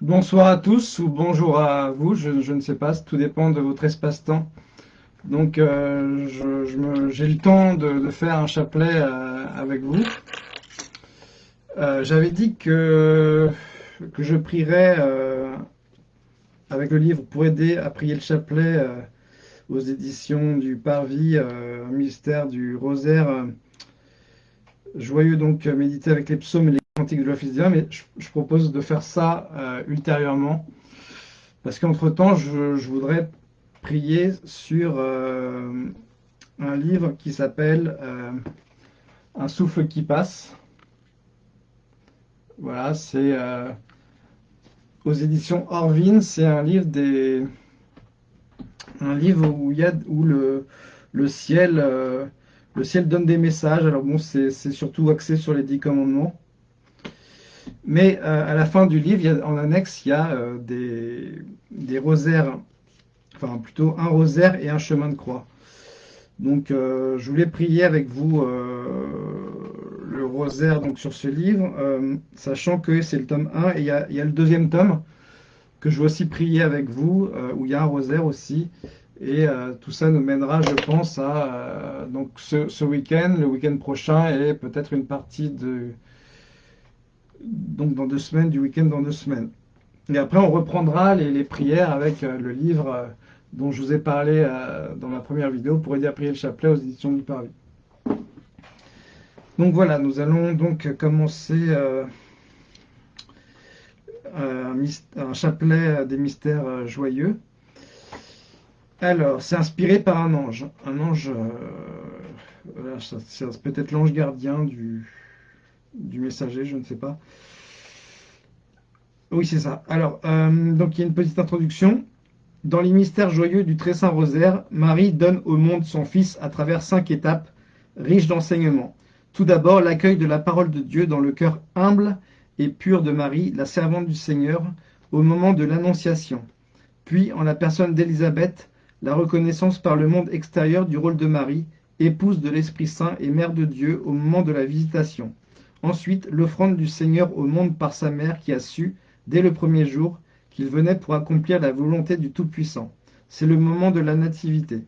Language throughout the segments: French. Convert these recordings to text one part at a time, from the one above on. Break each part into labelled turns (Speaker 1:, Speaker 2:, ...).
Speaker 1: Bonsoir à tous ou bonjour à vous, je, ne sais pas, tout dépend de votre espace-temps. Donc euh, j'ai le temps de, faire un chapelet euh, avec vous. Euh, j'avais dit que, je prierais avec le livre pour aider à prier le chapelet aux éditions du Parvis, mystère du rosaire joyeux, donc méditer avec les psaumes et les cantiques de l'Office divin, mais je, propose de faire ça euh, ultérieurement, parce qu'entre-temps, je, je voudrais prier sur euh, un livre qui s'appelle euh, Un souffle qui passe. Voilà, c'est aux éditions Orvin, c'est un livre des un livre où y a où le, le ciel le ciel donne des messages. Alors bon, c'est surtout axé sur les dix commandements. Mais euh, à la fin du livre, en annexe, il y a euh, des, des rosaires, enfin plutôt un rosaire et un chemin de croix. Donc euh, je voulais prier avec vous le rosaire donc, sur ce livre, sachant que c'est le tome 1 et il y a, le deuxième tome que je vais aussi prier avec vous, où il y a un rosaire aussi. Et tout ça nous mènera, je pense, à donc ce, ce week-end, le week-end prochain et peut-être une partie de, donc dans deux semaines, du week-end dans deux semaines. Et après, on reprendra les, prières avec euh, le livre euh, dont je vous ai parlé euh, dans ma première vidéo pour aider à prier le chapelet aux éditions du Parvis. Donc voilà, nous allons donc commencer un, chapelet des mystères joyeux. Alors, c'est inspiré par un ange. Un ange, euh, peut-être l'ange gardien du, du messager, je ne sais pas. Oui, c'est ça. Alors, euh, donc il y a une petite introduction. Dans les mystères joyeux du très saint rosaire, Marie donne au monde son Fils à travers cinq étapes riches d'enseignements. Tout d'abord, l'accueil de la parole de Dieu dans le cœur humble et pur de Marie, la servante du Seigneur, au moment de l'Annonciation. Puis, en la personne d'Élisabeth, la reconnaissance par le monde extérieur du rôle de Marie, épouse de l'Esprit Saint et mère de Dieu au moment de la visitation. Ensuite, l'offrande du Seigneur au monde par sa mère qui a su, dès le premier jour, qu'il venait pour accomplir la volonté du Tout-Puissant. C'est le moment de la nativité.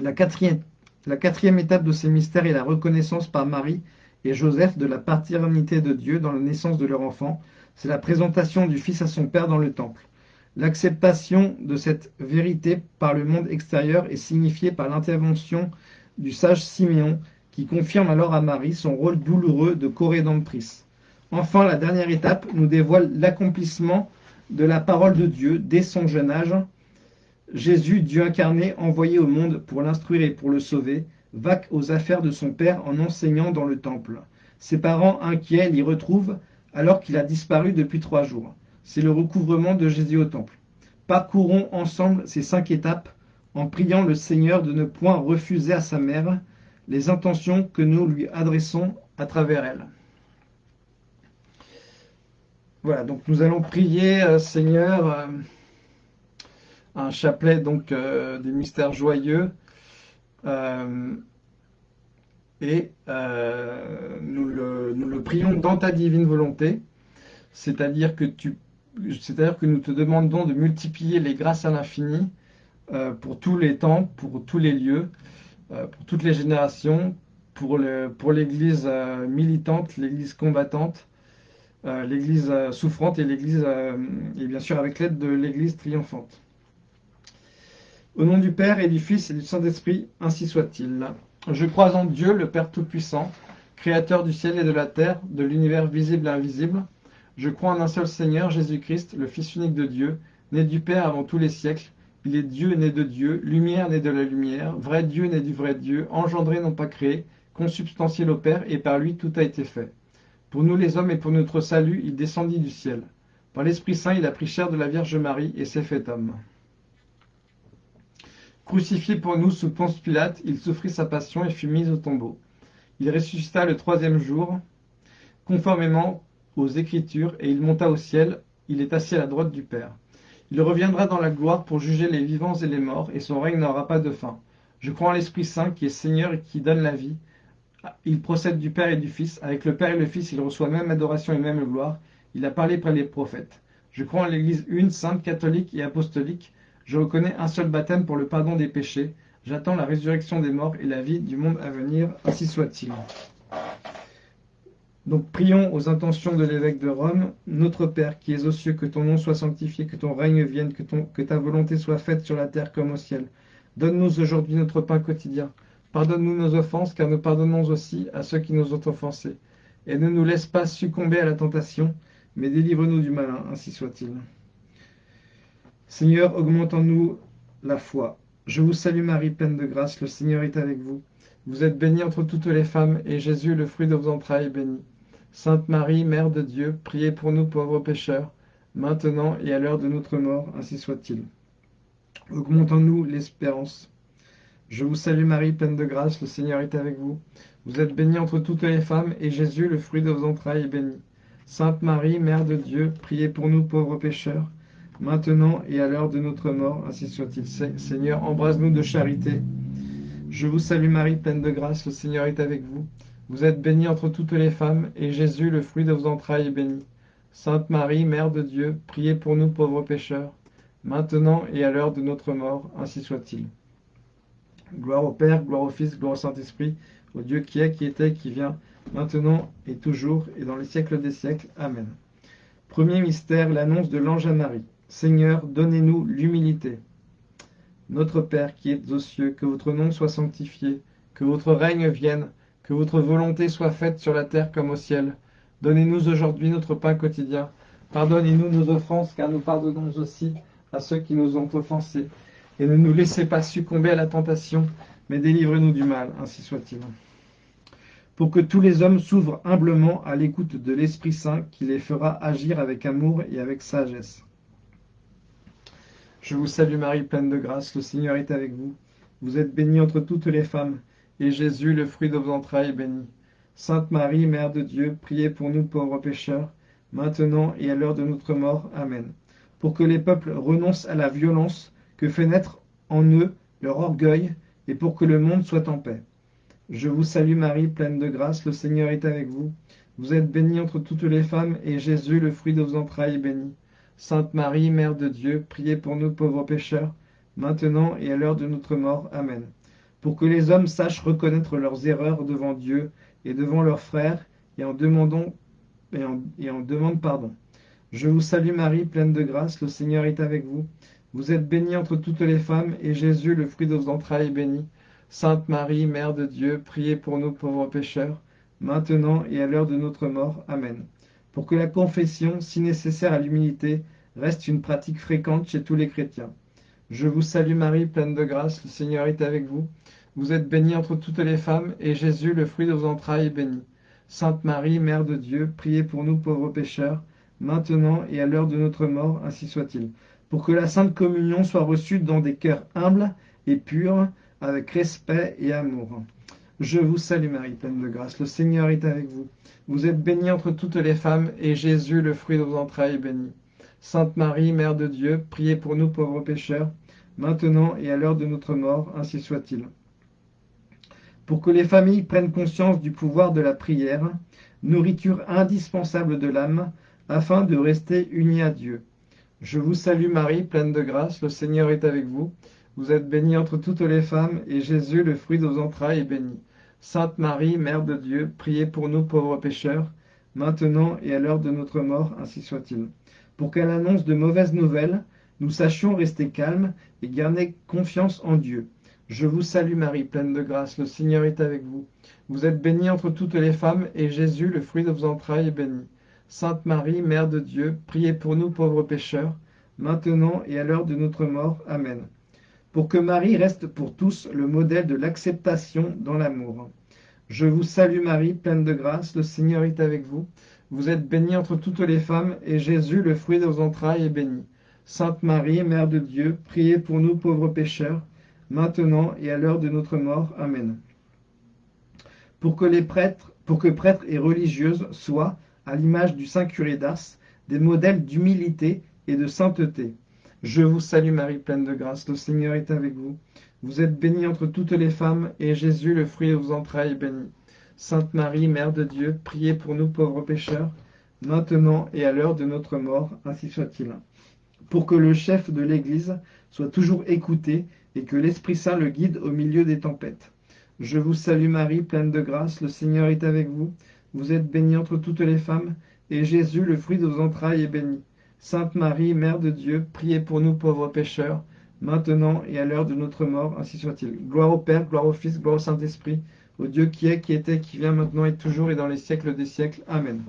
Speaker 1: La quatrième, la quatrième étape de ces mystères est la reconnaissance par Marie et Joseph de la paternité de Dieu dans la naissance de leur enfant. C'est la présentation du Fils à son Père dans le Temple. L'acceptation de cette vérité par le monde extérieur est signifiée par l'intervention du sage Siméon confirme alors à Marie son rôle douloureux de co-rédemptrice. Enfin, la dernière étape nous dévoile l'accomplissement de la parole de Dieu dès son jeune âge. Jésus, Dieu incarné, envoyé au monde pour l'instruire et pour le sauver, vaque aux affaires de son Père en enseignant dans le temple. Ses parents inquiets l'y retrouvent alors qu'il a disparu depuis trois jours. C'est le recouvrement de Jésus au temple. Parcourons ensemble ces cinq étapes en priant le Seigneur de ne point refuser à sa mère les intentions que nous lui adressons à travers elle. Voilà, donc nous allons prier, euh, Seigneur, euh, un chapelet donc euh, des mystères joyeux, et nous, le, prions dans ta divine volonté, c'est-à-dire que c'est-à-dire que nous te demandons de multiplier les grâces à l'infini pour tous les temps, pour tous les lieux, pour toutes les générations, pour l'Église euh, militante, l'Église combattante euh, l'Église euh, souffrante et l'Église, euh, et bien sûr avec l'aide de l'Église triomphante. Au nom du Père et du Fils et du Saint-Esprit, ainsi soit-il. Je crois en Dieu, le Père Tout-Puissant, Créateur du ciel et de la terre, de l'univers visible et invisible. Je crois en un seul Seigneur, Jésus-Christ, le Fils unique de Dieu, né du Père avant tous les siècles. Il est Dieu né de Dieu, lumière né de la lumière, vrai Dieu né du vrai Dieu, engendré non pas créé, consubstantiel au Père, et par lui tout a été fait. Pour nous les hommes et pour notre salut, il descendit du ciel. Par l'Esprit Saint, il a pris chair de la Vierge Marie et s'est fait homme. Crucifié pour nous sous Ponce Pilate, il souffrit sa passion et fut mis au tombeau. Il ressuscita le troisième jour, conformément aux Écritures, et il monta au ciel, il est assis à la droite du Père. Il reviendra dans la gloire pour juger les vivants et les morts, et son règne n'aura pas de fin. Je crois en l'Esprit Saint qui est Seigneur et qui donne la vie. Il procède du Père et du Fils. Avec le Père et le Fils, il reçoit même adoration et même gloire. Il a parlé par les prophètes. Je crois en l'Église une, sainte, catholique et apostolique. Je reconnais un seul baptême pour le pardon des péchés. J'attends la résurrection des morts et la vie du monde à venir, ainsi soit-il. Donc prions aux intentions de l'évêque de Rome. Notre Père qui es aux cieux, que ton nom soit sanctifié, que ton règne vienne, que, ta volonté soit faite sur la terre comme au ciel. Donne-nous aujourd'hui notre pain quotidien. Pardonne-nous nos offenses, car nous pardonnons aussi à ceux qui nous ont offensés. Et ne nous laisse pas succomber à la tentation, mais délivre-nous du malin, ainsi soit-il. Seigneur, augmente en nous la foi. Je vous salue Marie, pleine de grâce, le Seigneur est avec vous. Vous êtes bénie entre toutes les femmes, et Jésus, le fruit de vos entrailles, est béni. Sainte Marie, Mère de Dieu, priez pour nous pauvres pécheurs, maintenant et à l'heure de notre mort, ainsi soit-il. Augmente en nous l'espérance. Je vous salue Marie, pleine de grâce, le Seigneur est avec vous. Vous êtes bénie entre toutes les femmes, et Jésus, le fruit de vos entrailles, est béni. Sainte Marie, Mère de Dieu, priez pour nous pauvres pécheurs, maintenant et à l'heure de notre mort, ainsi soit-il. Seigneur, embrasse-nous de charité. Je vous salue Marie, pleine de grâce, le Seigneur est avec vous. Vous êtes bénie entre toutes les femmes, et Jésus, le fruit de vos entrailles, est béni. Sainte Marie, Mère de Dieu, priez pour nous pauvres pécheurs, maintenant et à l'heure de notre mort, ainsi soit-il. Gloire au Père, gloire au Fils, gloire au Saint-Esprit, au Dieu qui est, qui était, qui vient, maintenant et toujours, et dans les siècles des siècles. Amen. Premier mystère, l'annonce de l'ange à Marie. Seigneur, donnez-nous l'humilité. Notre Père qui êtes aux cieux, que votre nom soit sanctifié, que votre règne vienne, que votre volonté soit faite sur la terre comme au ciel. Donnez-nous aujourd'hui notre pain quotidien. Pardonnez-nous nos offenses, car nous pardonnons aussi à ceux qui nous ont offensés. Et ne nous laissez pas succomber à la tentation, mais délivrez-nous du mal, ainsi soit-il. Pour que tous les hommes s'ouvrent humblement à l'écoute de l'Esprit Saint, qui les fera agir avec amour et avec sagesse. Je vous salue Marie, pleine de grâce, le Seigneur est avec vous. Vous êtes bénie entre toutes les femmes, et Jésus, le fruit de vos entrailles, est béni. Sainte Marie, Mère de Dieu, priez pour nous pauvres pécheurs, maintenant et à l'heure de notre mort. Amen. Pour que les peuples renoncent à la violence que fait naître en eux leur orgueil, et pour que le monde soit en paix. Je vous salue Marie, pleine de grâce, le Seigneur est avec vous. Vous êtes bénie entre toutes les femmes, et Jésus, le fruit de vos entrailles, est béni. Sainte Marie, Mère de Dieu, priez pour nous pauvres pécheurs, maintenant et à l'heure de notre mort. Amen. Pour que les hommes sachent reconnaître leurs erreurs devant Dieu et devant leurs frères, et en, demandant, et en, demandent pardon. Je vous salue Marie, pleine de grâce, le Seigneur est avec vous. Vous êtes bénie entre toutes les femmes, et Jésus, le fruit de vos entrailles, est béni. Sainte Marie, Mère de Dieu, priez pour nous pauvres pécheurs, maintenant et à l'heure de notre mort. Amen pour que la confession, si nécessaire à l'humilité, reste une pratique fréquente chez tous les chrétiens. Je vous salue Marie, pleine de grâce, le Seigneur est avec vous. Vous êtes bénie entre toutes les femmes, et Jésus, le fruit de vos entrailles, est béni. Sainte Marie, Mère de Dieu, priez pour nous pauvres pécheurs, maintenant et à l'heure de notre mort, ainsi soit-il. Pour que la Sainte Communion soit reçue dans des cœurs humbles et purs, avec respect et amour. Je vous salue Marie, pleine de grâce, le Seigneur est avec vous. Vous êtes bénie entre toutes les femmes, et Jésus, le fruit de vos entrailles, est béni. Sainte Marie, Mère de Dieu, priez pour nous pauvres pécheurs, maintenant et à l'heure de notre mort, ainsi soit-il. Pour que les familles prennent conscience du pouvoir de la prière, nourriture indispensable de l'âme, afin de rester unis à Dieu. Je vous salue Marie, pleine de grâce, le Seigneur est avec vous. Vous êtes bénie entre toutes les femmes, et Jésus, le fruit de vos entrailles, est béni. Sainte Marie, Mère de Dieu, priez pour nous pauvres pécheurs, maintenant et à l'heure de notre mort, ainsi soit-il. Pour qu'à l'annonce de mauvaises nouvelles, nous sachions rester calmes et garder confiance en Dieu. Je vous salue Marie, pleine de grâce, le Seigneur est avec vous. Vous êtes bénie entre toutes les femmes, et Jésus, le fruit de vos entrailles, est béni. Sainte Marie, Mère de Dieu, priez pour nous pauvres pécheurs, maintenant et à l'heure de notre mort. Amen pour que Marie reste pour tous le modèle de l'acceptation dans l'amour. Je vous salue Marie, pleine de grâce, le Seigneur est avec vous. Vous êtes bénie entre toutes les femmes, et Jésus, le fruit de vos entrailles, est béni. Sainte Marie, Mère de Dieu, priez pour nous pauvres pécheurs, maintenant et à l'heure de notre mort. Amen. Pour que les prêtres, pour que prêtres et religieuses soient, à l'image du Saint curé d'Ars, des modèles d'humilité et de sainteté. Je vous salue Marie, pleine de grâce, le Seigneur est avec vous. Vous êtes bénie entre toutes les femmes, et Jésus, le fruit de vos entrailles, est béni. Sainte Marie, Mère de Dieu, priez pour nous pauvres pécheurs, maintenant et à l'heure de notre mort, ainsi soit-il. Pour que le chef de l'Église soit toujours écouté et que l'Esprit Saint le guide au milieu des tempêtes. Je vous salue Marie, pleine de grâce, le Seigneur est avec vous. Vous êtes bénie entre toutes les femmes, et Jésus, le fruit de vos entrailles, est béni. Sainte Marie, Mère de Dieu, priez pour nous pauvres pécheurs, maintenant et à l'heure de notre mort, ainsi soit-il. Gloire au Père, gloire au Fils, gloire au Saint-Esprit, au Dieu qui est, qui était, qui vient maintenant et toujours et dans les siècles des siècles. Amen.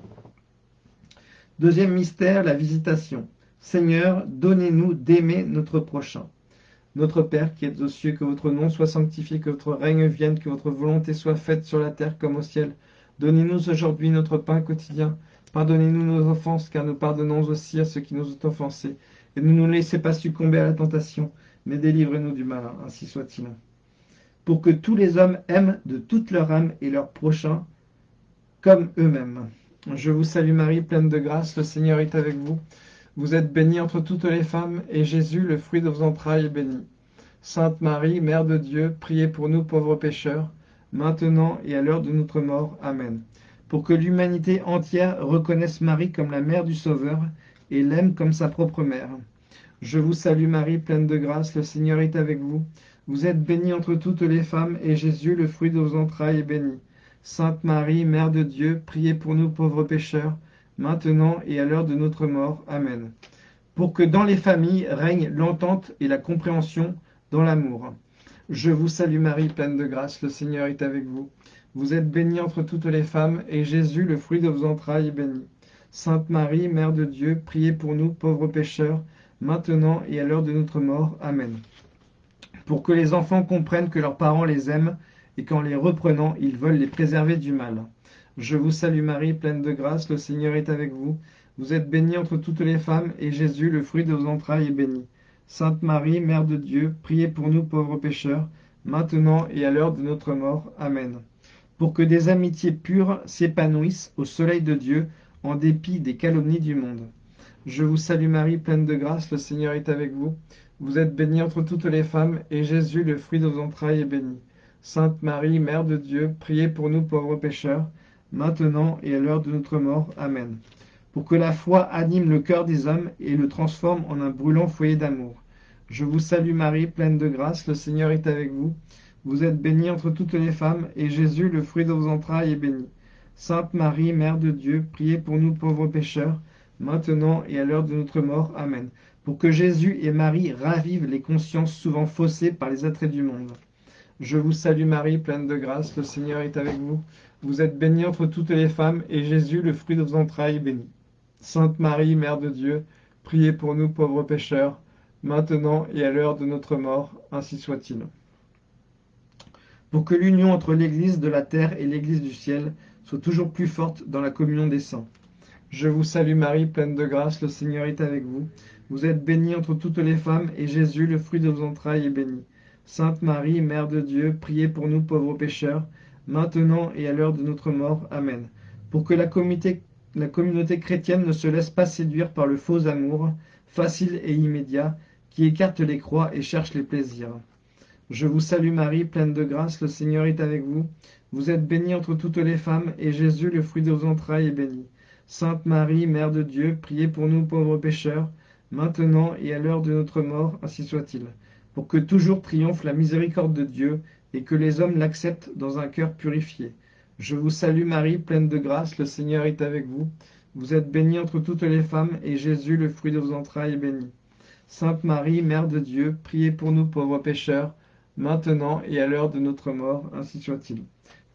Speaker 1: Deuxième mystère, la visitation. Seigneur, donnez-nous d'aimer notre prochain. Notre Père qui êtes aux cieux, que votre nom soit sanctifié, que votre règne vienne, que votre volonté soit faite sur la terre comme au ciel. Donnez-nous aujourd'hui notre pain quotidien. Pardonnez-nous nos offenses, car nous pardonnons aussi à ceux qui nous ont offensés. Et ne nous laissez pas succomber à la tentation, mais délivrez-nous du mal, ainsi soit-il. Pour que tous les hommes aiment de toute leur âme et leur prochain comme eux-mêmes. Je vous salue Marie, pleine de grâce, le Seigneur est avec vous. Vous êtes bénie entre toutes les femmes, et Jésus, le fruit de vos entrailles, est béni. Sainte Marie, Mère de Dieu, priez pour nous pauvres pécheurs, maintenant et à l'heure de notre mort. Amen. Pour que l'humanité entière reconnaisse Marie comme la mère du Sauveur et l'aime comme sa propre mère. Je vous salue Marie, pleine de grâce, le Seigneur est avec vous. Vous êtes bénie entre toutes les femmes, et Jésus, le fruit de vos entrailles, est béni. Sainte Marie, Mère de Dieu, priez pour nous pauvres pécheurs, maintenant et à l'heure de notre mort. Amen. Pour que dans les familles règne l'entente et la compréhension dans l'amour. Je vous salue Marie, pleine de grâce, le Seigneur est avec vous. Vous êtes bénie entre toutes les femmes, et Jésus, le fruit de vos entrailles, est béni. Sainte Marie, Mère de Dieu, priez pour nous, pauvres pécheurs, maintenant et à l'heure de notre mort. Amen. Pour que les enfants comprennent que leurs parents les aiment, et qu'en les reprenant, ils veulent les préserver du mal. Je vous salue Marie, pleine de grâce, le Seigneur est avec vous. Vous êtes bénie entre toutes les femmes, et Jésus, le fruit de vos entrailles, est béni. Sainte Marie, Mère de Dieu, priez pour nous pauvres pécheurs, maintenant et à l'heure de notre mort. Amen. Pour que des amitiés pures s'épanouissent au soleil de Dieu, en dépit des calomnies du monde. Je vous salue Marie, pleine de grâce, le Seigneur est avec vous. Vous êtes bénie entre toutes les femmes, et Jésus, le fruit de vos entrailles, est béni. Sainte Marie, Mère de Dieu, priez pour nous pauvres pécheurs, maintenant et à l'heure de notre mort. Amen. Pour que la foi anime le cœur des hommes et le transforme en un brûlant foyer d'amour. Je vous salue Marie, pleine de grâce, le Seigneur est avec vous. Vous êtes bénie entre toutes les femmes, et Jésus, le fruit de vos entrailles, est béni. Sainte Marie, Mère de Dieu, priez pour nous pauvres pécheurs, maintenant et à l'heure de notre mort. Amen. Pour que Jésus et Marie ravivent les consciences souvent faussées par les attraits du monde. Je vous salue Marie, pleine de grâce, le Seigneur est avec vous. Vous êtes bénie entre toutes les femmes, et Jésus, le fruit de vos entrailles, est béni. Sainte Marie, Mère de Dieu, priez pour nous pauvres pécheurs, maintenant et à l'heure de notre mort, ainsi soit-il. Pour que l'union entre l'Église de la terre et l'Église du ciel soit toujours plus forte dans la communion des saints. Je vous salue Marie, pleine de grâce, le Seigneur est avec vous. Vous êtes bénie entre toutes les femmes, et Jésus, le fruit de vos entrailles, est béni. Sainte Marie, Mère de Dieu, priez pour nous pauvres pécheurs, maintenant et à l'heure de notre mort. Amen. Pour que la communauté, chrétienne ne se laisse pas séduire par le faux amour, facile et immédiat, qui écarte les croix et cherche les plaisirs. Je vous salue Marie, pleine de grâce, le Seigneur est avec vous. Vous êtes bénie entre toutes les femmes, et Jésus, le fruit de vos entrailles, est béni. Sainte Marie, Mère de Dieu, priez pour nous pauvres pécheurs, maintenant et à l'heure de notre mort, ainsi soit-il. Pour que toujours triomphe la miséricorde de Dieu, et que les hommes l'acceptent dans un cœur purifié. Je vous salue Marie, pleine de grâce, le Seigneur est avec vous. Vous êtes bénie entre toutes les femmes, et Jésus, le fruit de vos entrailles, est béni. Sainte Marie, Mère de Dieu, priez pour nous pauvres pécheurs, maintenant et à l'heure de notre mort, ainsi soit-il.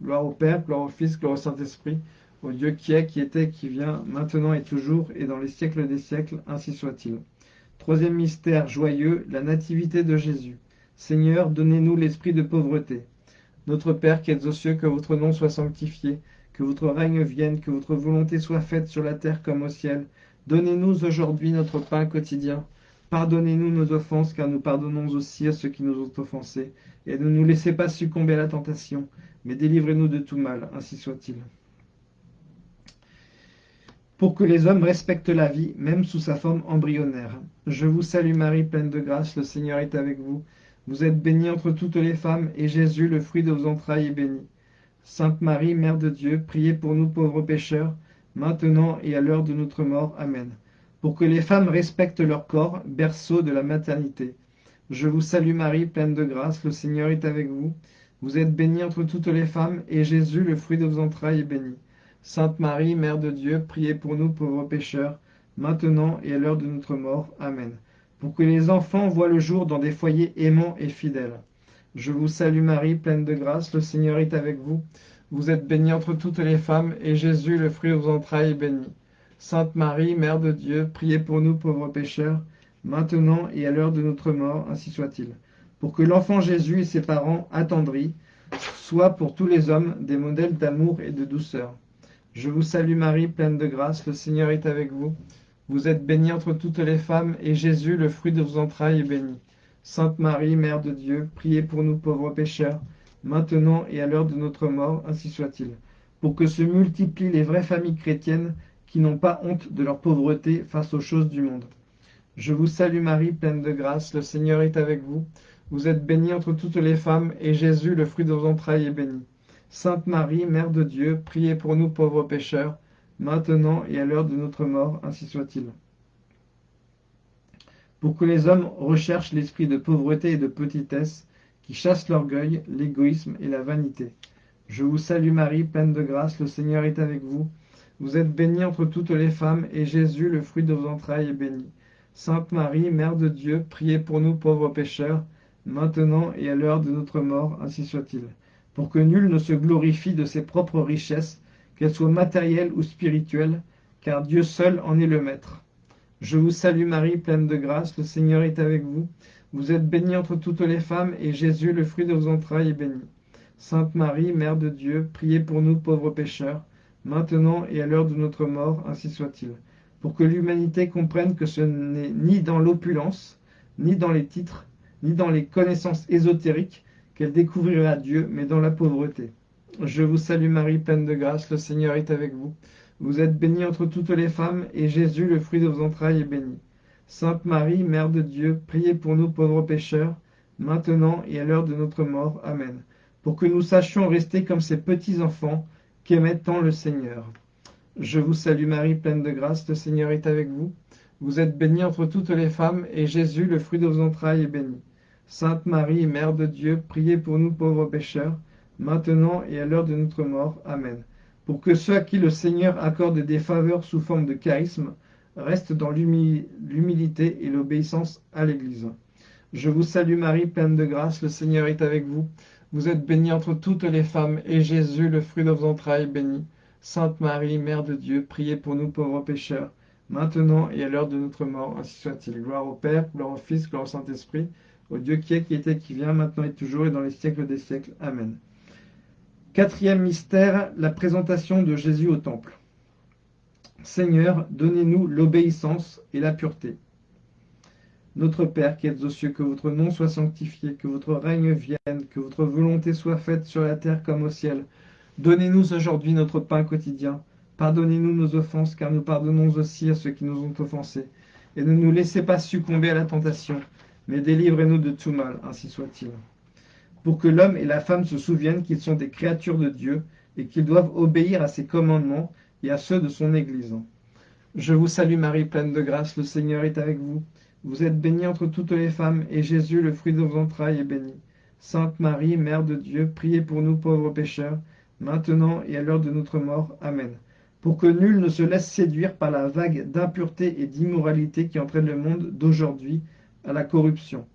Speaker 1: Gloire au Père, gloire au Fils, gloire au Saint-Esprit, au Dieu qui est, qui était, qui vient, maintenant et toujours, et dans les siècles des siècles, ainsi soit-il. Troisième mystère joyeux, la nativité de Jésus. Seigneur, donnez-nous l'esprit de pauvreté. Notre Père qui êtes aux cieux, que votre nom soit sanctifié, que votre règne vienne, que votre volonté soit faite sur la terre comme au ciel. Donnez-nous aujourd'hui notre pain quotidien. Pardonnez-nous nos offenses, car nous pardonnons aussi à ceux qui nous ont offensés. Et ne nous laissez pas succomber à la tentation, mais délivrez-nous de tout mal, ainsi soit-il. Pour que les hommes respectent la vie, même sous sa forme embryonnaire. Je vous salue Marie, pleine de grâce, le Seigneur est avec vous. Vous êtes bénie entre toutes les femmes, et Jésus, le fruit de vos entrailles, est béni. Sainte Marie, Mère de Dieu, priez pour nous pauvres pécheurs, maintenant et à l'heure de notre mort. Amen. Pour que les femmes respectent leur corps, berceau de la maternité. Je vous salue Marie, pleine de grâce, le Seigneur est avec vous. Vous êtes bénie entre toutes les femmes, et Jésus, le fruit de vos entrailles, est béni. Sainte Marie, Mère de Dieu, priez pour nous pauvres pécheurs, maintenant et à l'heure de notre mort. Amen. Pour que les enfants voient le jour dans des foyers aimants et fidèles. Je vous salue Marie, pleine de grâce, le Seigneur est avec vous. Vous êtes bénie entre toutes les femmes, et Jésus, le fruit de vos entrailles, est béni. Sainte Marie, Mère de Dieu, priez pour nous pauvres pécheurs, maintenant et à l'heure de notre mort, ainsi soit-il. Pour que l'enfant Jésus et ses parents attendris soient pour tous les hommes des modèles d'amour et de douceur. Je vous salue Marie, pleine de grâce, le Seigneur est avec vous. Vous êtes bénie entre toutes les femmes, et Jésus, le fruit de vos entrailles, est béni. Sainte Marie, Mère de Dieu, priez pour nous pauvres pécheurs, maintenant et à l'heure de notre mort, ainsi soit-il, pour que se multiplient les vraies familles chrétiennes qui n'ont pas honte de leur pauvreté face aux choses du monde. Je vous salue Marie, pleine de grâce, le Seigneur est avec vous. Vous êtes bénie entre toutes les femmes, et Jésus, le fruit de vos entrailles, est béni. Sainte Marie, Mère de Dieu, priez pour nous pauvres pécheurs, maintenant et à l'heure de notre mort, ainsi soit-il. Pour que les hommes recherchent l'esprit de pauvreté et de petitesse, qui chasse l'orgueil, l'égoïsme et la vanité. Je vous salue Marie, pleine de grâce, le Seigneur est avec vous. Vous êtes bénie entre toutes les femmes, et Jésus, le fruit de vos entrailles, est béni. Sainte Marie, Mère de Dieu, priez pour nous pauvres pécheurs, maintenant et à l'heure de notre mort, ainsi soit-il. Pour que nul ne se glorifie de ses propres richesses, qu'elles soient matérielles ou spirituelles, car Dieu seul en est le Maître. Je vous salue Marie, pleine de grâce, le Seigneur est avec vous. Vous êtes bénie entre toutes les femmes, et Jésus, le fruit de vos entrailles, est béni. Sainte Marie, Mère de Dieu, priez pour nous pauvres pécheurs, maintenant et à l'heure de notre mort, ainsi soit-il. Pour que l'humanité comprenne que ce n'est ni dans l'opulence, ni dans les titres, ni dans les connaissances ésotériques qu'elle découvrira Dieu, mais dans la pauvreté. Je vous salue Marie, pleine de grâce, le Seigneur est avec vous. Vous êtes bénie entre toutes les femmes, et Jésus, le fruit de vos entrailles, est béni. Sainte Marie, Mère de Dieu, priez pour nous pauvres pécheurs, maintenant et à l'heure de notre mort. Amen. Pour que nous sachions rester comme ces petits enfants qu'aimait tant le Seigneur. Je vous salue Marie, pleine de grâce, le Seigneur est avec vous. Vous êtes bénie entre toutes les femmes, et Jésus, le fruit de vos entrailles, est béni. Sainte Marie, Mère de Dieu, priez pour nous pauvres pécheurs, maintenant et à l'heure de notre mort. Amen. Pour que ceux à qui le Seigneur accorde des faveurs sous forme de charisme reste dans l'humilité et l'obéissance à l'Église. Je vous salue Marie, pleine de grâce, le Seigneur est avec vous. Vous êtes bénie entre toutes les femmes, et Jésus, le fruit de vos entrailles, béni. Sainte Marie, Mère de Dieu, priez pour nous pauvres pécheurs, maintenant et à l'heure de notre mort, ainsi soit-il. Gloire au Père, gloire au Fils, gloire au Saint-Esprit, au Dieu qui est, qui était, qui vient, maintenant et toujours, et dans les siècles des siècles. Amen. Quatrième mystère, la présentation de Jésus au Temple. Seigneur, donnez-nous l'obéissance et la pureté. Notre Père qui êtes aux cieux, que votre nom soit sanctifié, que votre règne vienne, que votre volonté soit faite sur la terre comme au ciel. Donnez-nous aujourd'hui notre pain quotidien. Pardonnez-nous nos offenses, car nous pardonnons aussi à ceux qui nous ont offensés. Et ne nous laissez pas succomber à la tentation, mais délivrez-nous de tout mal, ainsi soit-il. Pour que l'homme et la femme se souviennent qu'ils sont des créatures de Dieu et qu'ils doivent obéir à ses commandements et à ceux de son Église. Je vous salue Marie, pleine de grâce, le Seigneur est avec vous. Vous êtes bénie entre toutes les femmes, et Jésus, le fruit de vos entrailles, est béni. Sainte Marie, Mère de Dieu, priez pour nous pauvres pécheurs, maintenant et à l'heure de notre mort. Amen. Pour que nul ne se laisse séduire par la vague d'impureté et d'immoralité qui entraîne le monde d'aujourd'hui à la corruption.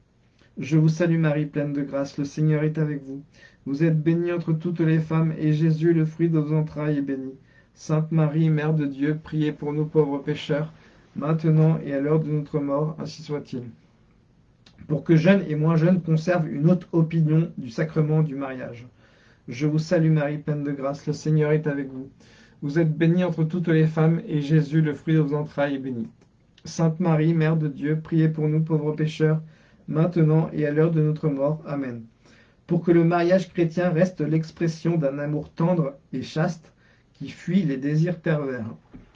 Speaker 1: Je vous salue Marie, pleine de grâce, le Seigneur est avec vous. Vous êtes bénie entre toutes les femmes, et Jésus, le fruit de vos entrailles, est béni. Sainte Marie, Mère de Dieu, priez pour nous pauvres pécheurs, maintenant et à l'heure de notre mort, ainsi soit-il. Pour que jeunes et moins jeunes conservent une haute opinion du sacrement du mariage. Je vous salue Marie, pleine de grâce, le Seigneur est avec vous. Vous êtes bénie entre toutes les femmes, et Jésus, le fruit de vos entrailles, est béni. Sainte Marie, Mère de Dieu, priez pour nous pauvres pécheurs, maintenant et à l'heure de notre mort. Amen. Pour que le mariage chrétien reste l'expression d'un amour tendre et chaste, qui fuit les désirs pervers.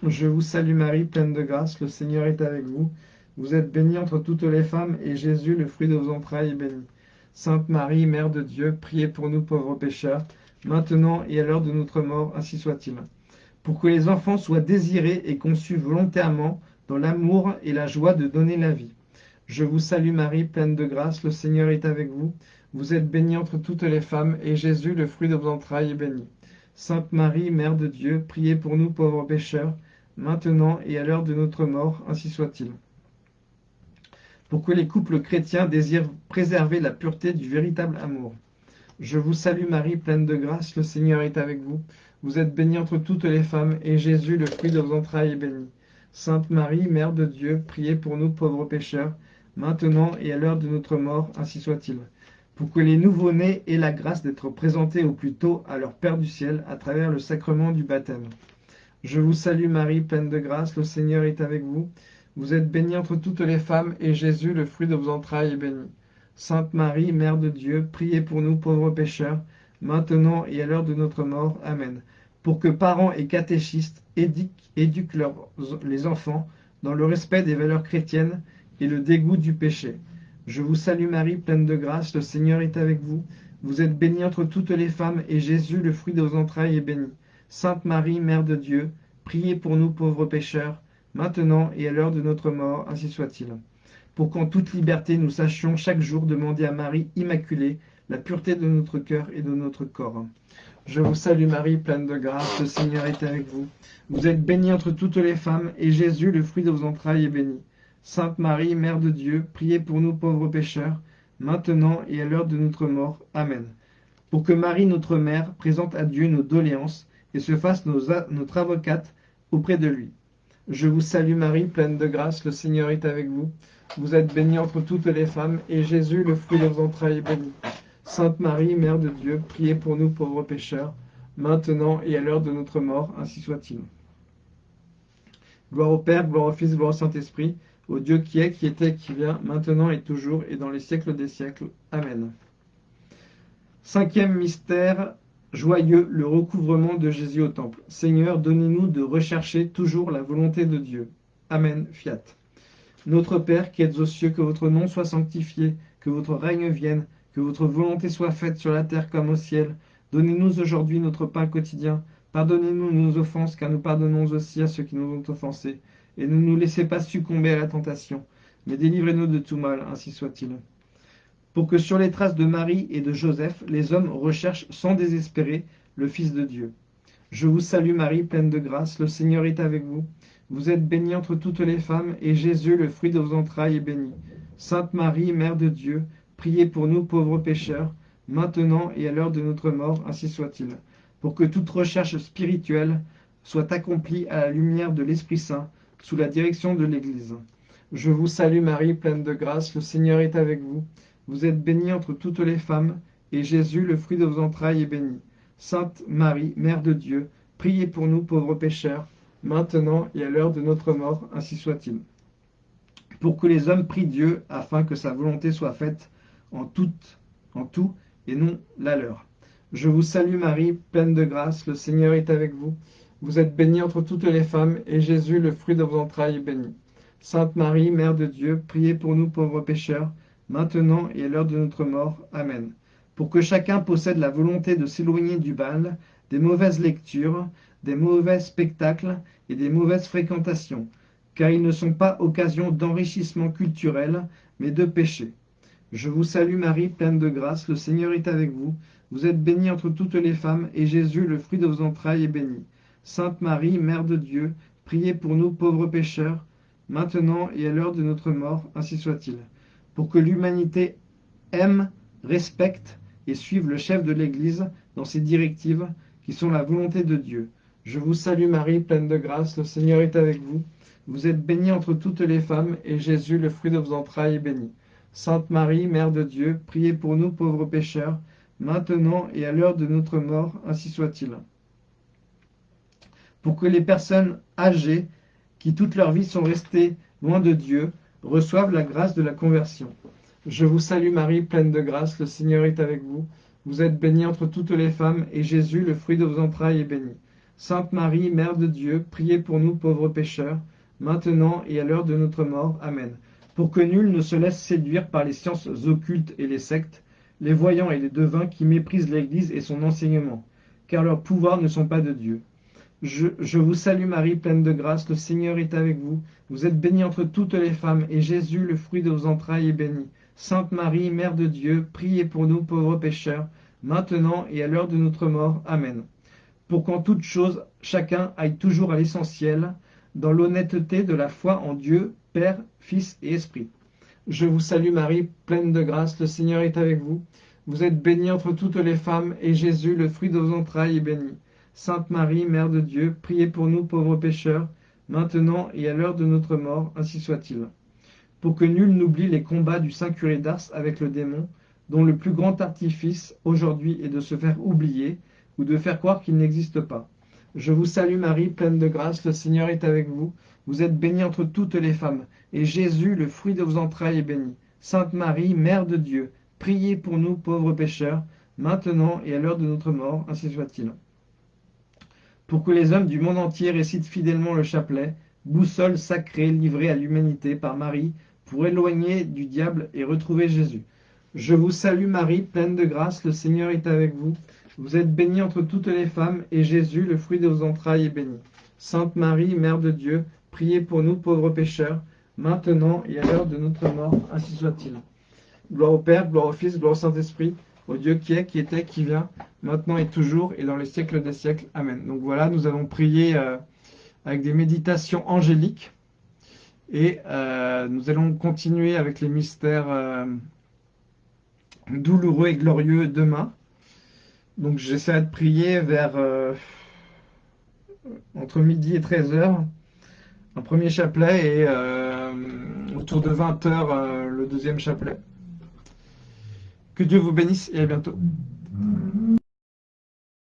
Speaker 1: Je vous salue Marie, pleine de grâce, le Seigneur est avec vous. Vous êtes bénie entre toutes les femmes, et Jésus, le fruit de vos entrailles, est béni. Sainte Marie, Mère de Dieu, priez pour nous pauvres pécheurs, maintenant et à l'heure de notre mort, ainsi soit-il. pour que les enfants soient désirés et conçus volontairement dans l'amour et la joie de donner la vie. Je vous salue Marie, pleine de grâce, le Seigneur est avec vous. Vous êtes bénie entre toutes les femmes, et Jésus, le fruit de vos entrailles, est béni. Sainte Marie, Mère de Dieu, priez pour nous pauvres pécheurs, maintenant et à l'heure de notre mort, ainsi soit-il. Pour que les couples chrétiens désirent préserver la pureté du véritable amour. Je vous salue Marie, pleine de grâce, le Seigneur est avec vous. Vous êtes bénie entre toutes les femmes, et Jésus, le fruit de vos entrailles, est béni. Sainte Marie, Mère de Dieu, priez pour nous pauvres pécheurs, maintenant et à l'heure de notre mort, ainsi soit-il. Pour que les nouveau-nés aient la grâce d'être présentés au plus tôt à leur Père du ciel à travers le sacrement du baptême. Je vous salue Marie, pleine de grâce, le Seigneur est avec vous. Vous êtes bénie entre toutes les femmes, et Jésus, le fruit de vos entrailles, est béni. Sainte Marie, Mère de Dieu, priez pour nous pauvres pécheurs, maintenant et à l'heure de notre mort. Amen. Pour que parents et catéchistes éduquent, les enfants dans le respect des valeurs chrétiennes et le dégoût du péché. Je vous salue Marie, pleine de grâce, le Seigneur est avec vous. Vous êtes bénie entre toutes les femmes, et Jésus, le fruit de vos entrailles, est béni. Sainte Marie, Mère de Dieu, priez pour nous pauvres pécheurs, maintenant et à l'heure de notre mort, ainsi soit-il pour qu'en toute liberté nous sachions chaque jour demander à Marie Immaculée la pureté de notre cœur et de notre corps. Je vous salue Marie, pleine de grâce, le Seigneur est avec vous. Vous êtes bénie entre toutes les femmes, et Jésus, le fruit de vos entrailles, est béni. Sainte Marie, Mère de Dieu, priez pour nous pauvres pécheurs, maintenant et à l'heure de notre mort. Amen. Pour que Marie, notre Mère, présente à Dieu nos doléances et se fasse notre avocate auprès de lui. Je vous salue Marie, pleine de grâce, le Seigneur est avec vous. Vous êtes bénie entre toutes les femmes, et Jésus, le fruit de vos entrailles, est béni. Sainte Marie, Mère de Dieu, priez pour nous pauvres pécheurs, maintenant et à l'heure de notre mort, ainsi soit-il. Gloire au Père, gloire au Fils, gloire au Saint-Esprit, au Dieu qui est, qui était, qui vient, maintenant et toujours, et dans les siècles des siècles. Amen. Cinquième mystère joyeux, le recouvrement de Jésus au Temple. Seigneur, donnez-nous de rechercher toujours la volonté de Dieu. Amen. Fiat. Notre Père qui êtes aux cieux, que votre nom soit sanctifié, que votre règne vienne, que votre volonté soit faite sur la terre comme au ciel. Donnez-nous aujourd'hui notre pain quotidien. Pardonnez-nous nos offenses, car nous pardonnons aussi à ceux qui nous ont offensés. Et ne nous laissez pas succomber à la tentation, mais délivrez-nous de tout mal, ainsi soit-il. Pour que sur les traces de Marie et de Joseph, les hommes recherchent sans désespérer le Fils de Dieu. Je vous salue Marie, pleine de grâce, le Seigneur est avec vous. Vous êtes bénie entre toutes les femmes, et Jésus, le fruit de vos entrailles, est béni. Sainte Marie, Mère de Dieu, priez pour nous pauvres pécheurs, maintenant et à l'heure de notre mort, ainsi soit-il. Pour que toute recherche spirituelle soit accomplie à la lumière de l'Esprit Saint, sous la direction de l'Église. Je vous salue Marie, pleine de grâce, le Seigneur est avec vous. Vous êtes bénie entre toutes les femmes, et Jésus, le fruit de vos entrailles, est béni. Sainte Marie, Mère de Dieu, priez pour nous pauvres pécheurs, maintenant et à l'heure de notre mort, ainsi soit-il. Pour que les hommes prient Dieu, afin que sa volonté soit faite en tout, en tout et non la leur. Je vous salue Marie, pleine de grâce, le Seigneur est avec vous. Vous êtes bénie entre toutes les femmes, et Jésus, le fruit de vos entrailles, est béni. Sainte Marie, Mère de Dieu, priez pour nous pauvres pécheurs, maintenant et à l'heure de notre mort. Amen. Pour que chacun possède la volonté de s'éloigner du bal, des mauvaises lectures, des mauvais spectacles et des mauvaises fréquentations, car ils ne sont pas occasion d'enrichissement culturel, mais de péché. Je vous salue Marie, pleine de grâce, le Seigneur est avec vous. Vous êtes bénie entre toutes les femmes, et Jésus, le fruit de vos entrailles, est béni. Sainte Marie, Mère de Dieu, priez pour nous pauvres pécheurs, maintenant et à l'heure de notre mort, ainsi soit-il. Pour que l'humanité aime, respecte et suive le chef de l'Église dans ses directives, qui sont la volonté de Dieu. Je vous salue Marie, pleine de grâce, le Seigneur est avec vous. Vous êtes bénie entre toutes les femmes, et Jésus, le fruit de vos entrailles, est béni. Sainte Marie, Mère de Dieu, priez pour nous pauvres pécheurs, maintenant et à l'heure de notre mort, ainsi soit-il. Pour que les personnes âgées, qui toute leur vie sont restées loin de Dieu, reçoivent la grâce de la conversion. Je vous salue Marie, pleine de grâce, le Seigneur est avec vous. Vous êtes bénie entre toutes les femmes, et Jésus, le fruit de vos entrailles, est béni. Sainte Marie, Mère de Dieu, priez pour nous pauvres pécheurs, maintenant et à l'heure de notre mort. Amen. Pour que nul ne se laisse séduire par les sciences occultes et les sectes, les voyants et les devins qui méprisent l'Église et son enseignement, car leurs pouvoirs ne sont pas de Dieu. Je, vous salue Marie, pleine de grâce, le Seigneur est avec vous. Vous êtes bénie entre toutes les femmes, et Jésus, le fruit de vos entrailles, est béni. Sainte Marie, Mère de Dieu, priez pour nous pauvres pécheurs, maintenant et à l'heure de notre mort. Amen. Pour qu'en toute chose, chacun aille toujours à l'essentiel, dans l'honnêteté de la foi en Dieu, Père, Fils et Esprit. Je vous salue Marie, pleine de grâce, le Seigneur est avec vous. Vous êtes bénie entre toutes les femmes, et Jésus, le fruit de vos entrailles, est béni. Sainte Marie, Mère de Dieu, priez pour nous pauvres pécheurs, maintenant et à l'heure de notre mort, ainsi soit-il. Pour que nul n'oublie les combats du Saint curé d'Ars avec le démon, dont le plus grand artifice aujourd'hui est de se faire oublier ou de faire croire qu'il n'existe pas. Je vous salue Marie, pleine de grâce, le Seigneur est avec vous. Vous êtes bénie entre toutes les femmes, et Jésus, le fruit de vos entrailles, est béni. Sainte Marie, Mère de Dieu, priez pour nous pauvres pécheurs, maintenant et à l'heure de notre mort, ainsi soit-il. Pour que les hommes du monde entier récitent fidèlement le chapelet, boussole sacrée livrée à l'humanité par Marie, pour éloigner du diable et retrouver Jésus. Je vous salue Marie, pleine de grâce, le Seigneur est avec vous. Vous êtes bénie entre toutes les femmes, et Jésus, le fruit de vos entrailles, est béni. Sainte Marie, Mère de Dieu, priez pour nous pauvres pécheurs, maintenant et à l'heure de notre mort, ainsi soit-il. Gloire au Père, gloire au Fils, gloire au Saint-Esprit, au Dieu qui est, qui était, qui vient, maintenant et toujours, et dans les siècles des siècles. Amen. Donc voilà, nous allons prier euh, avec des méditations angéliques, et euh, nous allons continuer avec les mystères euh, douloureux et glorieux demain. Donc j'essaierai de prier vers entre midi et 13h, un premier chapelet, et autour de 20h, le deuxième chapelet. Que Dieu vous bénisse et à bientôt.